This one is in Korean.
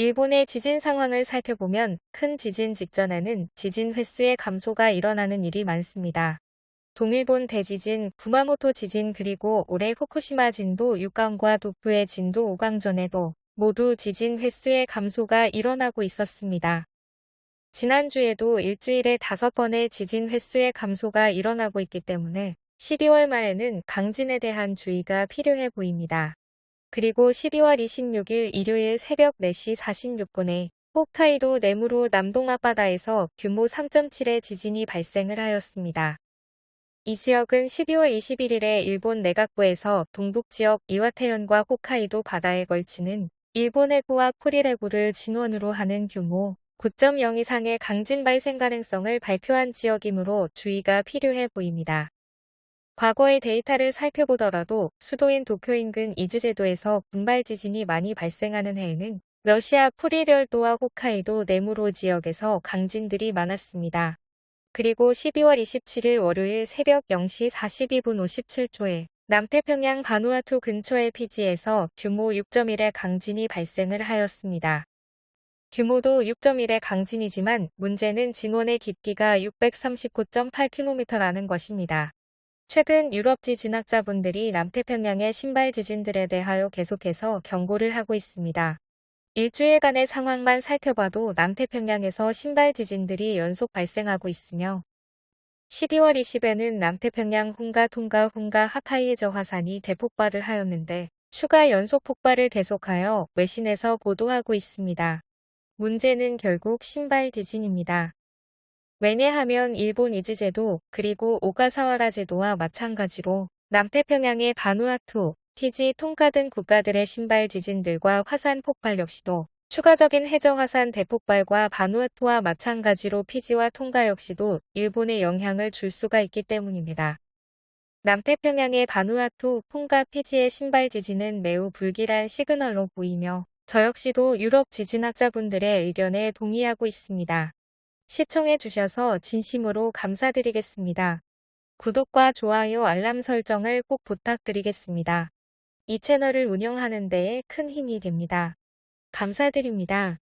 일본의 지진 상황을 살펴보면 큰 지진 직전에는 지진 횟수의 감소가 일어나는 일이 많습니다. 동일본 대지진, 구마모토 지진 그리고 올해 후쿠시마 진도 6강과 도쿄의 진도 5강 전에도 모두 지진 횟수의 감소가 일어나고 있었습니다. 지난주에도 일주일에 5번의 지진 횟수의 감소가 일어나고 있기 때문에 12월 말에는 강진에 대한 주의가 필요해 보입니다. 그리고 12월 26일 일요일 새벽 4시 46분에 홋카이도 내무로 남동 앞바다에서 규모 3.7의 지진이 발생을 하였습니다. 이 지역은 12월 21일에 일본 내각부에서 동북지역 이와테현과 홋카이도 바다에 걸치는 일본 해구와 쿠릴 해구를 진원으로 하는 규모 9.0 이상의 강진 발생 가능성을 발표한 지역이므로 주의가 필요해 보입니다. 과거의 데이터를 살펴보더라도 수도인 도쿄 인근 이즈제도에서 군발 지진이 많이 발생하는 해에는 러시아 쿠릴열도와 홋카이도 네무로 지역에서 강진들이 많았습니다. 그리고 12월 27일 월요일 새벽 0시 42분 57초에 남태평양 바누아투 근처의 피지에서 규모 6.1의 강진이 발생을 하였습니다. 규모도 6.1의 강진이지만 문제는 진원의 깊이가 639.8km라는 것입니다. 최근 유럽 지 진학자분들이 남태평양의 신발 지진들에 대하여 계속해서 경고를 하고 있습니다. 일주일간의 상황만 살펴봐도 남태평양에서 신발 지진들이 연속 발생하고 있으며 12월 20일에는 남태평양 홍가 통가 홍가 하파이에저 화산이 대폭발을 하였는데 추가 연속 폭발을 계속하여 외신에서 보도하고 있습니다. 문제는 결국 신발 지진입니다. 왜냐하면 일본 이즈제도 그리고 오가사와라 제도와 마찬가지로 남태평양의 바누아투, 피지, 통가 등 국가들의 군발 지진들과 화산 폭발 역시도 추가적인 해저 화산 대폭발과 바누아투와 마찬가지로 피지와 통가 역시도 일본에 영향을 줄 수가 있기 때문입니다. 남태평양의 바누아투, 통가, 피지의 군발 지진은 매우 불길한 시그널로 보이며 저 역시도 유럽 지진학자분들의 의견에 동의하고 있습니다. 시청해 주셔서 진심으로 감사드리겠습니다. 구독과 좋아요 알람 설정을 꼭 부탁드리겠습니다. 이 채널을 운영하는 데에 큰 힘이 됩니다. 감사드립니다.